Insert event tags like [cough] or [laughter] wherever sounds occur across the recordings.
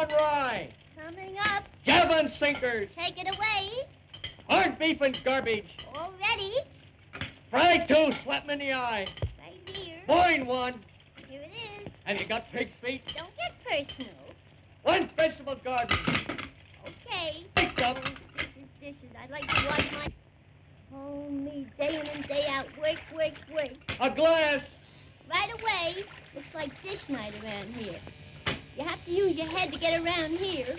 on rye. Coming up. Javelin sinkers. Take it away. Corned beef and garbage. All ready. Fry two, slap 'em in the eye. Right here. Boin one. Here it is. Have you got pig's feet? Don't get personal. One vegetable garden. Okay. Them. Dishes, dishes. I'd like to wash my... Oh, me, day in and day out. Work, work, work. A glass. Right away. Looks like dish night around here. You have to use your head to get around here.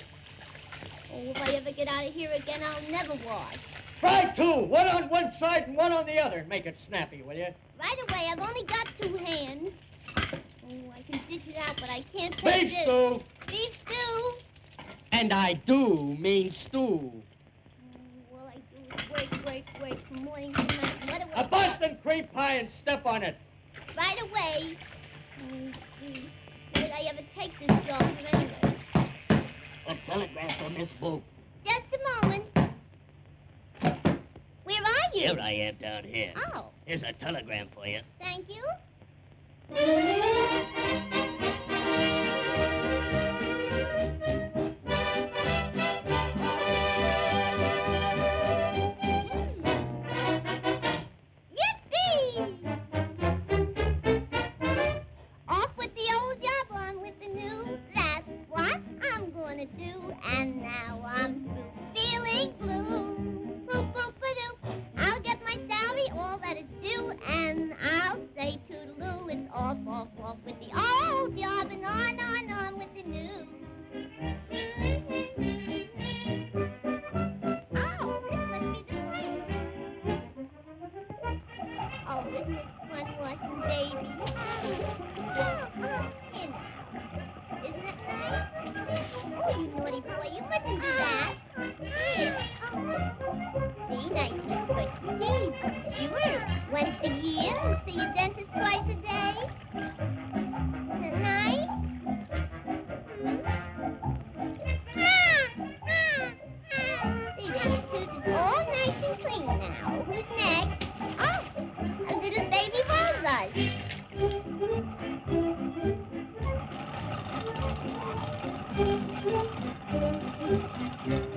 Oh, if I ever get out of here again, I'll never wash. Fry two, one on one side and one on the other. Make it snappy, will you? Right away. I've only got two hands. Oh, I can dish it out, but I can't take Beef this. stew. Beef stew. And I do mean stew. Oh, all I do is work, work, work from morning to night. What do I A Boston cream pie and step on it. Right away. Oh, Did I ever take this job anyway? A telegram for Miss Boop. Just a moment. Where are you? Here I am down here. Oh, Here's a telegram for you. thank you. And now I'm feeling blue. Boop, boop, ba-doo. I'll get my salary, all that is due, and I'll say toodaloo. It's off, off, off with the old job, and on, on, on with the new. Oh, this. Oh, is fun watching baby. [laughs] Thank you.